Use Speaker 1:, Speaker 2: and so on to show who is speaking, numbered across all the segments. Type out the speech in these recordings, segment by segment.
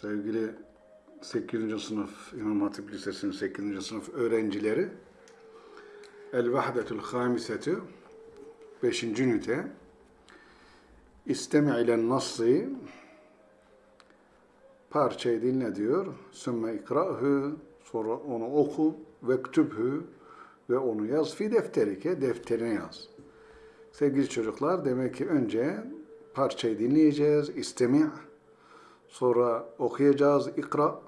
Speaker 1: sevgili 8. sınıf İmam Hatip Lisesi'nin 8. sınıf öğrencileri El Vahdetül Hamisetü 5. ünite İstemi ile nassı parçayı dinle diyor. Sümme ikra'hü sonra onu oku ve ktübhü ve onu yaz fi defterike defterine yaz. Sevgili çocuklar demek ki önce parçayı dinleyeceğiz. İstemi' sonra okuyacağız. ikra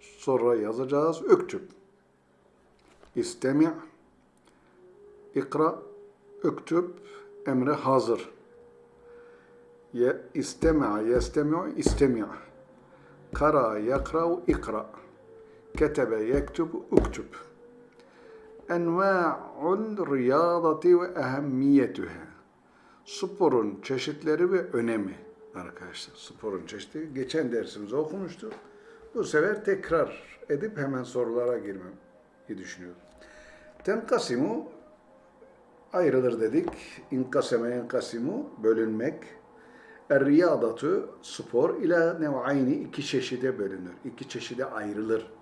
Speaker 1: sonra yazacağız. Öktüb. İstemi' ikra öktüb emre hazır. Ye, istemi'a yestemi'u istemi' kara yakra'u ikra ketebe yektub uktub enva'ul riyadati ve ehemmiyetuha sporun çeşitleri ve önemi arkadaşlar. Sporun çeşitleri geçen dersimizde okumuştuk. Bu sefer tekrar edip hemen sorulara girmem düşünüyorum. Tenkasimu ayrılır dedik. İnkaseme enkasimu bölünmek. Er-riyadatu spor ila nev'ayni iki çeşide bölünür. iki çeşide ayrılır.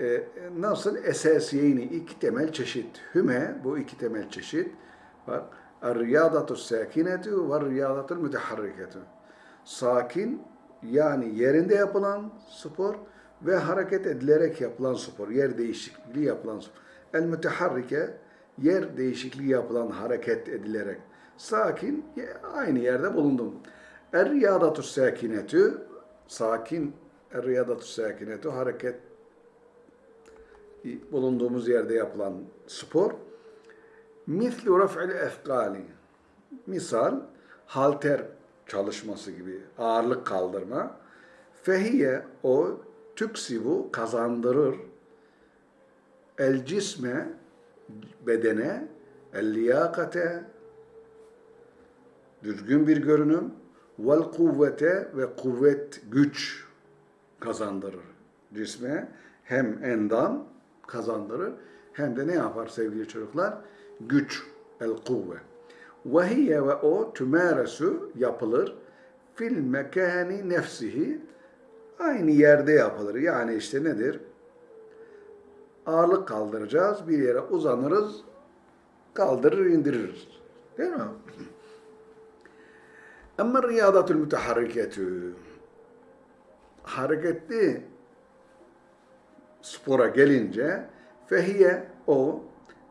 Speaker 1: Ee, nasıl? Esasiyeyni iki temel çeşit. Hüme bu iki temel çeşit var. Er-riyadatu sakinetu ve riyadatu müteharriketu. Sakin yani yerinde yapılan spor ve hareket edilerek yapılan spor, yer değişikliği yapılan spor. El müteharrike yer değişikliği yapılan hareket edilerek. Sakin aynı yerde bulundum. Er riyadatu sakinetü sakin er riyadatu sakinetü hareket bulunduğumuz yerde yapılan spor. Mislu raf'il efkali. Misal halter çalışması gibi ağırlık kaldırma. Fehiye o tüksibu kazandırır. El cisme bedene el liyakate düzgün bir görünüm vel kuvvete ve kuvvet güç kazandırır. Cisme hem endam kazandırır hem de ne yapar sevgili çocuklar? Güç, el kuvve. Ve hiye ve o tümeresu yapılır fil mekani nefsihi aynı yerde yapılır. Yani işte nedir? Ağırlık kaldıracağız, bir yere uzanırız, kaldırır indiririz. Değil mi? Ama riyadatul müteharriketü hareketli spora gelince fehiye o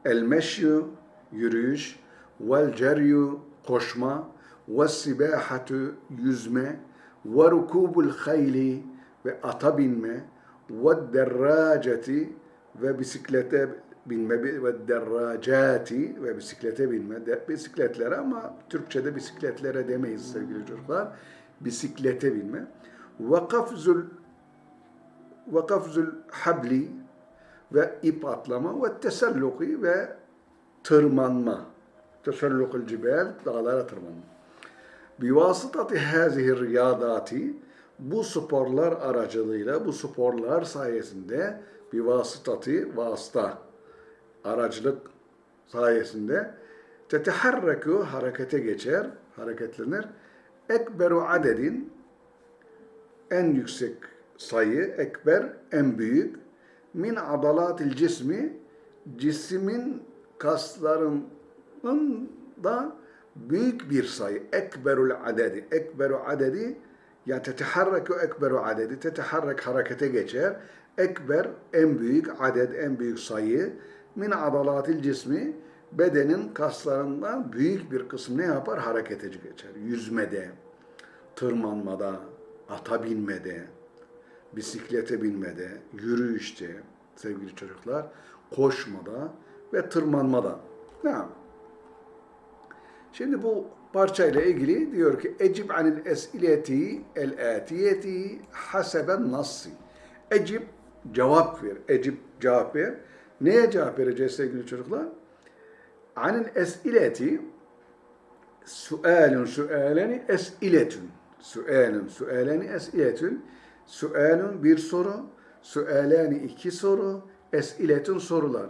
Speaker 1: el meşyu yürüyüş vel ceryu koşma ve sibahatu yüzme ve rukubul hayli ve ata binme ve derraceti ve bisiklete binme ve derracati ve bisiklete binme de, bisikletlere ama Türkçe'de bisikletlere demeyiz sevgili çocuklar. Bisiklete binme. Ve kafzul ve kafzul habli ve ip atlama ve teselluki ve tırmanma. Tesellukul cibel, dağlara tırmanma. Bivasıtati hazihi riyadati bu sporlar aracılığıyla, bu sporlar sayesinde bivasıtati, vasıta, aracılık sayesinde teteharreku harekete geçer, hareketlenir. Ekberu adedin en yüksek sayı, ekber en büyük min adalatil cismi cismin kaslarının da büyük bir sayı. Ekberul adedi. Ekberu adedi ya teteharreku ekberu adedi. Teteharrek harekete geçer. Ekber en büyük adet, en büyük sayı. Min adalatil cismi bedenin kaslarından büyük bir kısmı ne yapar? Harekete geçer. Yüzmede, tırmanmada, ata binmede, bisiklete binmede, yürüyüşte sevgili çocuklar, koşmada ve tırmanmada. Ne Şimdi bu parçayla ilgili diyor ki Ecib anil esileti el atiyeti haseben nassi. Ecib cevap ver. Ecib cevap ver. Neye cevap vereceğiz sevgili çocuklar? Anil esileti sualun sualeni esiletun. Sualun sualeni esiletun. Sualun bir soru. Sualani iki soru. Esiletun sorular.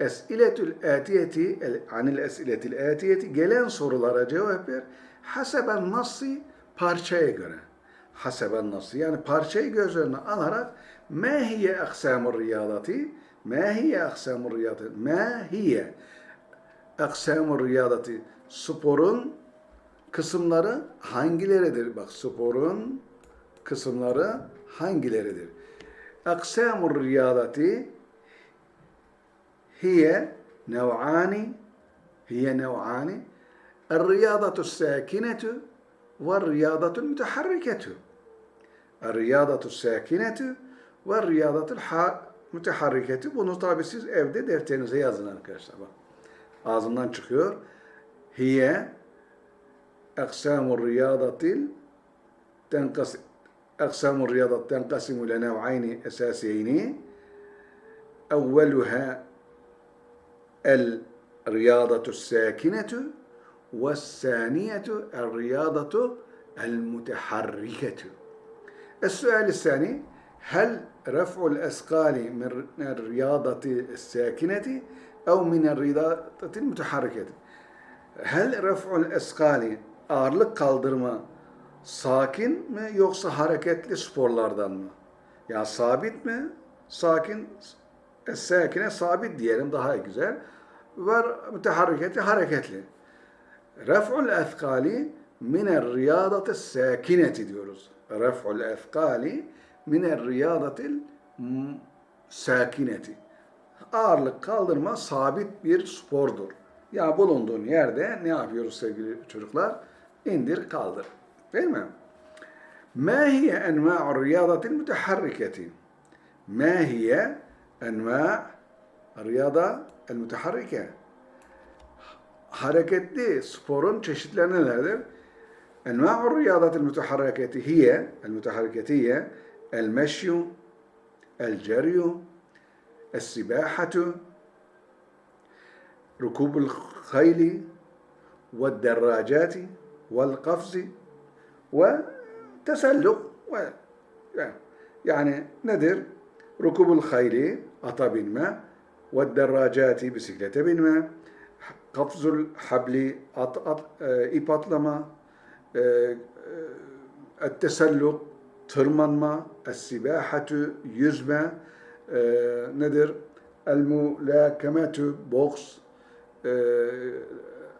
Speaker 1: Esiletül atiyeti, anil esiletil atiyeti, gelen sorulara cevap ver. Haseben nassi, parçaya göre. haseben nasıl? Yani parçayı göz önüne alarak ma hiye aksamur riyadati ma hiye aksamur riyadati ma hiye aksamur riyadati sporun kısımları hangileridir? Bak sporun kısımları hangileridir? Aksamur riyadati hiye nev'ani hiye nev'ani الرياضة الساكنة والرياضة المتحركة الرياضة الساkinة والرياضة المتحركة bunu tabi siz evde defterinize yazın arkadaşlar bak. Ağzından çıkıyor. Hiye eksamur riyadatil tenkas riyadat tenkasimu ile nev'ayni esasiyeyni evveluha el riyadatu sakinetu والثانية الرياضة المتحركة. السؤال الثاني هل رفع الأثقال من الرياضة الساكنة أو من الرياضة المتحركة؟ هل رفع الأثقال ağırlık kaldırma sakin mi yoksa hareketli sporlardan mı? Yani sabit mi? Sakin, sakine sabit diyelim daha güzel. Var müteharriketi hareketli. Ref'ul ethkali miner riyadati sakineti diyoruz. Ref'ul ethkali miner riyadatil sakineti. Ağırlık kaldırma sabit bir spordur. Ya bulunduğun yerde ne yapıyoruz sevgili çocuklar? İndir kaldır. Değil mi? Ma hiye enva'u riyadatil müteharriketi? Ma hiye enva' riyada el müteharrike? hareketli sporun çeşitleri nelerdir? Enva'u riyadatil müteharriketi hiye, el müteharriketiye, el meşyu, el ceryu, el sibahatu, rukubul khayli, ve derracati, vel kafzi, ve teselluk. Ve, yani nedir? Rukubul hayli, ata binme, ve derracati, bisiklete binme, kapzul habli, at, at, e, ip atlama, e, e, etteselluk, tırmanma, es-sibahatu, yüzme, e, nedir? El-mulâkemetü, boks, e,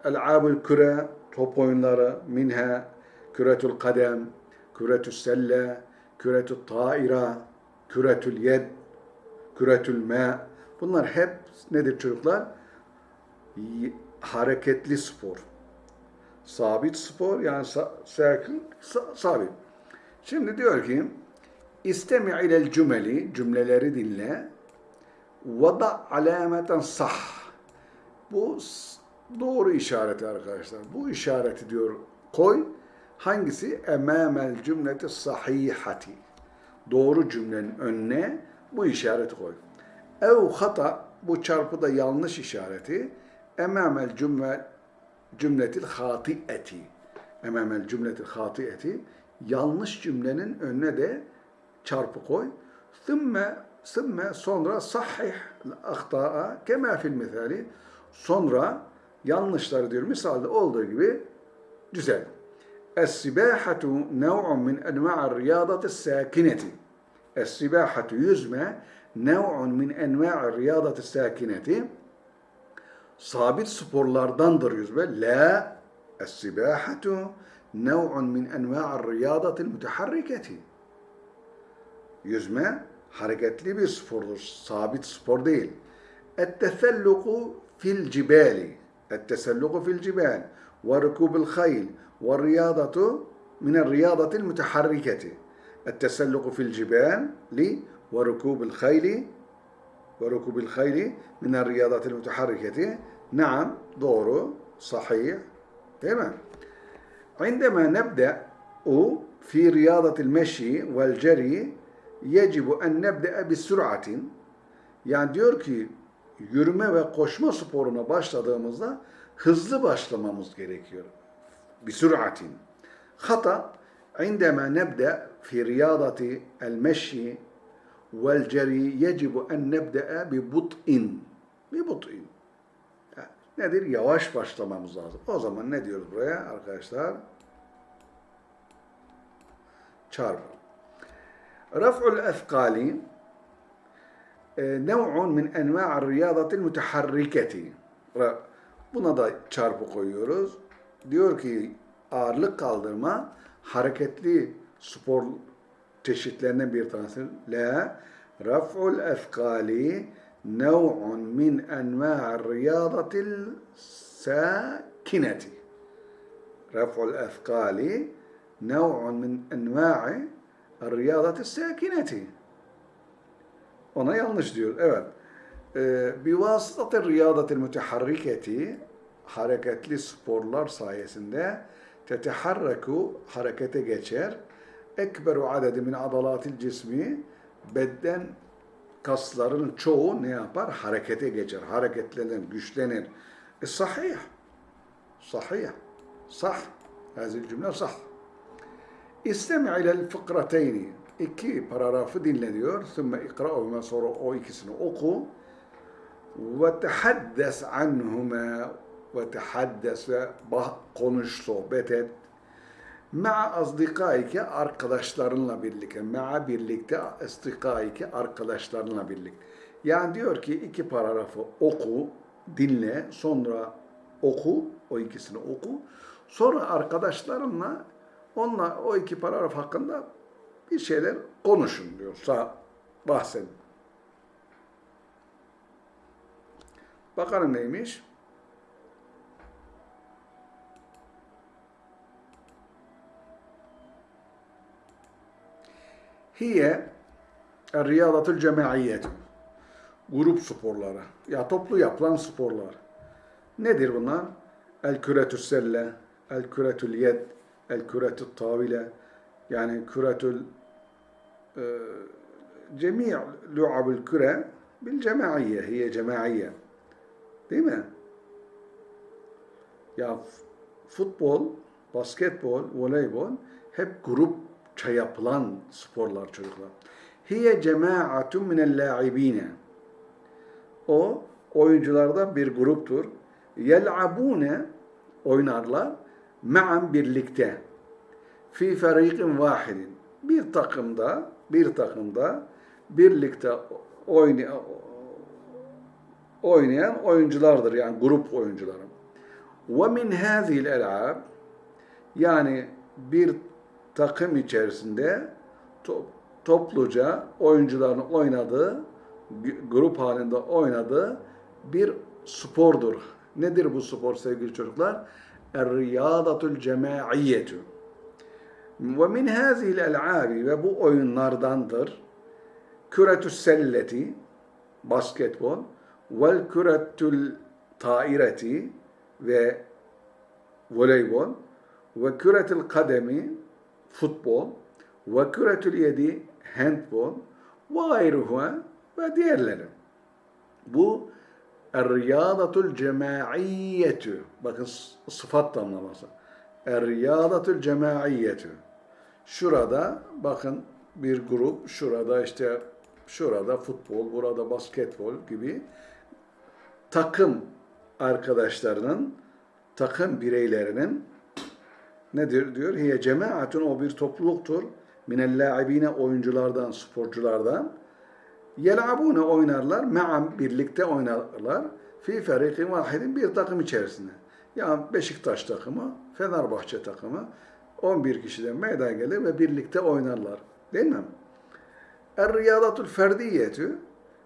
Speaker 1: el-abul küre, top oyunları, minha, küretül kadem, küretül selle, küretül taira, küretül yed, küretül ma. Bunlar hep nedir çocuklar? hareketli spor. Sabit spor yani sakin, sabit. Şimdi diyor ki istemi ilel cümeli cümleleri dinle ve da alameten sah. Bu doğru işareti arkadaşlar. Bu işareti diyor koy. Hangisi? Emamel cümleti sahihati. Doğru cümlenin önüne bu işareti koy. Ev hata bu çarpıda yanlış işareti emamel cümle cümletil hatieti emamel cümletil hatieti yanlış cümlenin önüne de çarpı koy. Thümme thümme sonra sahih ahta'a kema fil misali sonra yanlışları diyor misalde olduğu gibi düzel. السباحة نوع من أنواع الرياضة الساكنة. السباحة يزمى نوع من أنواع الرياضة الساكنة. صابت سبور سبورلاردان يزمى لا السباحة نوع من أنواع الرياضة المتحركة. يزمى حركة لبس صابت سبور ديل. التسلق في الجبال. التسلق في الجبال. وركوب الخيل. Ve riyadatu min el-riyadatil müteharriketi. التسلق في الجبال وركوب الخيل وركوب الخيل من الرياضات المتحركة نعم doğru صحيح değil mi? عندما نبدأ في رياضة المشي والجري يجب أن نبدأ بسرعة yani diyor ki yürüme ve koşma sporuna başladığımızda hızlı başlamamız gerekiyor. Bir süratin. Hata عندما نبدأ في رياضة المشي والجري يجب أن نبدأ ببطء ببطء nedir? Yavaş başlamamız lazım. O zaman ne diyoruz buraya arkadaşlar? çarpı. Raf'ul efkali nev'un min enva'ar riyadatil müteharriketi. Ra- Buna da çarpı koyuyoruz. Diyor ki ağırlık kaldırma hareketli spor çeşitlerinden bir tanesi. La raf'ul efkali nev'un min enva'ar riyadatil sakineti. Raf'ul efkali nev'un min enva'i riyadatil sakineti. Ona yanlış diyor. Evet. Ee, Bivasıtatı riyadatil müteharriketi hareketli sporlar sayesinde teteharreku harekete geçer. Ekberu adedi min adalatil cismi beden kaslarının çoğu ne yapar? Harekete geçer. Hareketlenir, güçlenir. E, sahih. Sahih. Sah. Hazil cümle sah. İstemi ilel fıkrateyni. İki paragrafı dinle diyor. Sümme ikra'uhuma sonra o ikisini oku. Ve tehaddes anhuma ve tehaddes ve bah- konuş, sohbet et. Ma'a azdikaike arkadaşlarınla birlikte. Ma'a birlikte azdikaike arkadaşlarınla birlikte. Yani diyor ki iki paragrafı oku, dinle, sonra oku, o ikisini oku. Sonra arkadaşlarınla onunla o iki paragraf hakkında bir şeyler konuşun diyor. Sağ bahsedin. Bakalım neymiş? Hiye riyadatul cemaiyetu. Grup sporları. Ya toplu yapılan sporlar. Nedir bunlar? El küretü selle, el küretül yed, el küretü tavile, yani küretül e, cemi' lu'abul küre bil cemaiye, hiye cemaiye. Değil mi? Ya futbol, basketbol, voleybol hep grupça yapılan sporlar çocuklar. Hiye cemaatun minel la'ibine. O oyunculardan bir gruptur. Yel'abune oynarlar ma'an birlikte. Fi feriqin vahidin. Bir takımda, bir takımda birlikte oynayan oynayan oyunculardır yani grup oyuncuları. Ve min hazil el'ab yani bir takım içerisinde to- topluca oyuncuların oynadığı grup halinde oynadığı bir spordur. Nedir bu spor sevgili çocuklar? Er-riyadatul cemaiyyetü. Ve min hazil el'abi ve bu oyunlardandır. Küretü selleti basketbol vel küretül taireti ve voleybol ve küretül kademi futbol ve küretül yedi handbol ve gayruha ve diğerleri. Bu Er-riyadatul cemaiyyetü. Bakın sıfat tamlaması. Er-riyadatul cemaiyyetü. Şurada bakın bir grup, şurada işte şurada futbol, burada basketbol gibi takım arkadaşlarının, takım bireylerinin nedir diyor? Hiye cemaatun o bir topluluktur. Minellâibine oyunculardan, sporculardan. Yel'abune oynarlar, me'am birlikte oynarlar. Fi feriqin vahidin bir takım içerisinde. Yani Beşiktaş takımı, Fenerbahçe takımı 11 kişiden meydana gelir ve birlikte oynarlar. Değil mi? Er-riyadatul ferdiyetü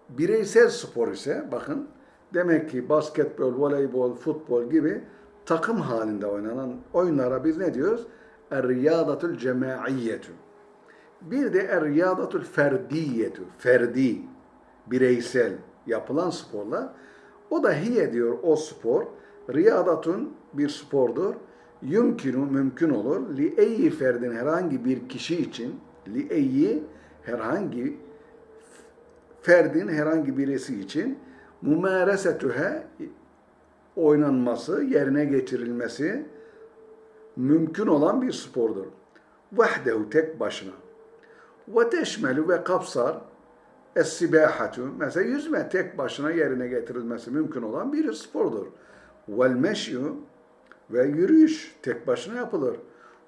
Speaker 1: bireysel spor ise bakın demek ki basketbol, voleybol, futbol gibi takım halinde oynanan oyunlara biz ne diyoruz? Er-riyadatul cemaiyyetü. Bir de er-riyadatul ferdiyetü, ferdi, bireysel yapılan sporlar. O da hiye diyor o spor. Riyadatun bir spordur. Yumkinu mümkün olur. Li eyyi ferdin herhangi bir kişi için li eyyi herhangi ferdin herhangi birisi için mumaresetühe oynanması, yerine getirilmesi mümkün olan bir spordur. Vahdehu tek başına. Ve teşmelu ve kapsar es-sibahatu. Mesela yüzme tek başına yerine getirilmesi mümkün olan bir spordur. Vel meşyu ve yürüyüş tek başına yapılır.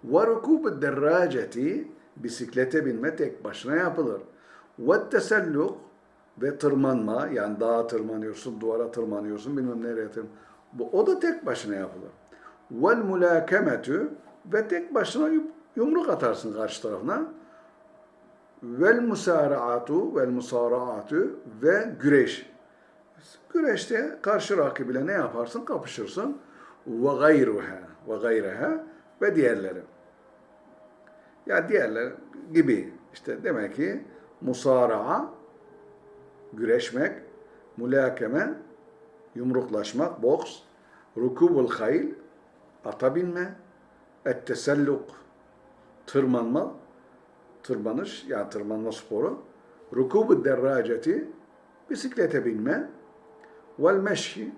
Speaker 1: Ve rukubu derraceti Bisiklete binme tek başına yapılır. Ve teselluk ve tırmanma yani dağa tırmanıyorsun, duvara tırmanıyorsun, bilmem nereye tırman. Bu o da tek başına yapılır. Vel mulakemetü ve tek başına yum- yumruk atarsın karşı tarafına. Vel musaraatu vel musaraatu ve güreş. Güreşte karşı rakibiyle ne yaparsın? Kapışırsın. Ve gayruha ve gayreha ve diğerleri. Ya diğerler gibi işte demek ki musara'a güreşmek, mulakeme yumruklaşmak, boks, rukubul hayl, ata binme, etteselluk, tırmanma, tırmanış, yani tırmanma sporu, rukubu derraceti, bisiklete binme, vel meşhi,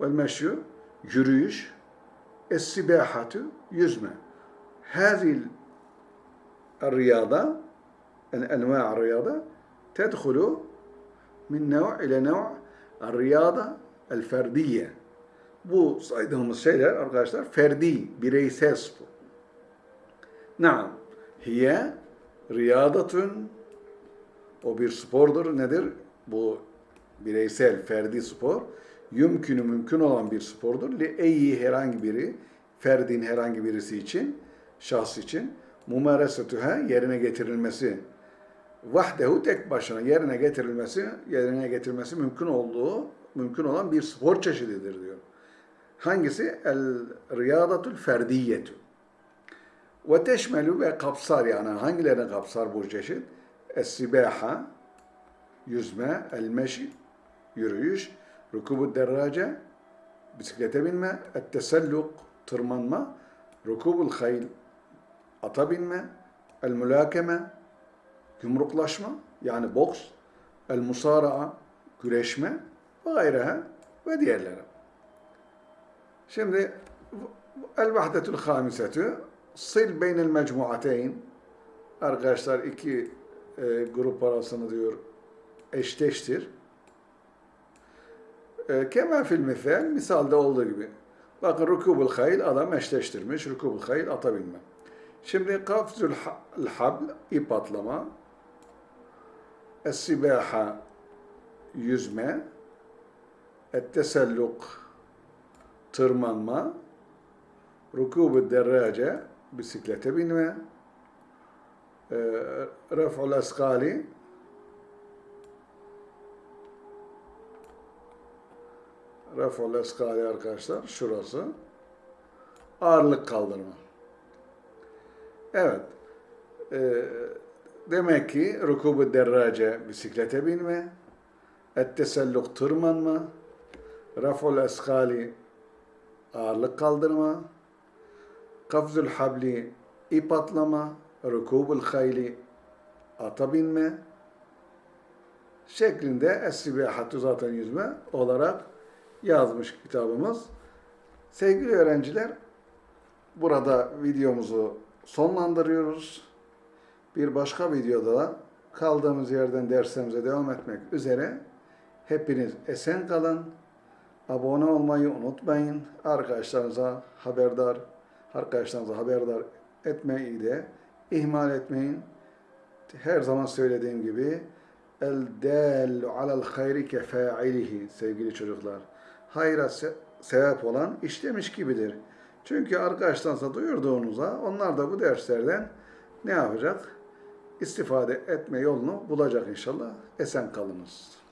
Speaker 1: vel meşhu, yürüyüş, es-sibahatü, yüzme. Hazil riyada, en enva riyada, tedhulu min nev ile nev' riyada el ferdiye. Bu saydığımız şeyler arkadaşlar ferdi, bireysel spor. Naam. Hiye riyadatun o bir spordur. Nedir? Bu bireysel, ferdi spor. Yümkünü mümkün olan bir spordur. Li eyyi herhangi biri, ferdin herhangi birisi için, şahs için. Mumaresetühe yerine getirilmesi vahdehu tek başına yerine getirilmesi yerine getirilmesi mümkün olduğu mümkün olan bir spor çeşididir diyor. Hangisi? El riyadatul ferdiyetü. Ve teşmelü ve kapsar yani hangilerini kapsar bu çeşit? Es-sibaha yüzme, el meşi yürüyüş, rukubu derrace bisiklete binme, et teselluk tırmanma, rukubul hayl ata binme, el mülakeme, yumruklaşma yani boks, el musara'a, güreşme ve gayreha ve diğerleri. Şimdi el vahdetul hamisetü sil beynel mecmuateyn arkadaşlar iki e, grup arasını diyor eşleştir. E, Kema fil misal, misalde olduğu gibi. Bakın rukubul hayl adam eşleştirmiş. Rukubul hayl ata binme. Şimdi kafzul habl ip atlama, es-sibaha yüzme, et-teselluk tırmanma, rukubu derrace bisiklete binme, e, ref'ul eskali ref'ul eskali arkadaşlar şurası ağırlık kaldırma. Evet. Ee, demek ki rukubu derrace bisiklete binme, etteselluk tırmanma, raful eskali ağırlık kaldırma, kafzul habli ip atlama, rukubul hayli ata binme şeklinde es-sibahatü zaten yüzme olarak yazmış kitabımız. Sevgili öğrenciler, burada videomuzu sonlandırıyoruz. Bir başka videoda kaldığımız yerden dersimize devam etmek üzere. Hepiniz esen kalın. Abone olmayı unutmayın. Arkadaşlarınıza haberdar, arkadaşlarınıza haberdar etmeyi de ihmal etmeyin. Her zaman söylediğim gibi el dallu alel hayri kefailihi sevgili çocuklar. Hayra se sebep olan işlemiş gibidir. Çünkü arkadaşlarınıza duyurduğunuzda onlar da bu derslerden ne yapacak? İstifade etme yolunu bulacak inşallah. Esen kalınız.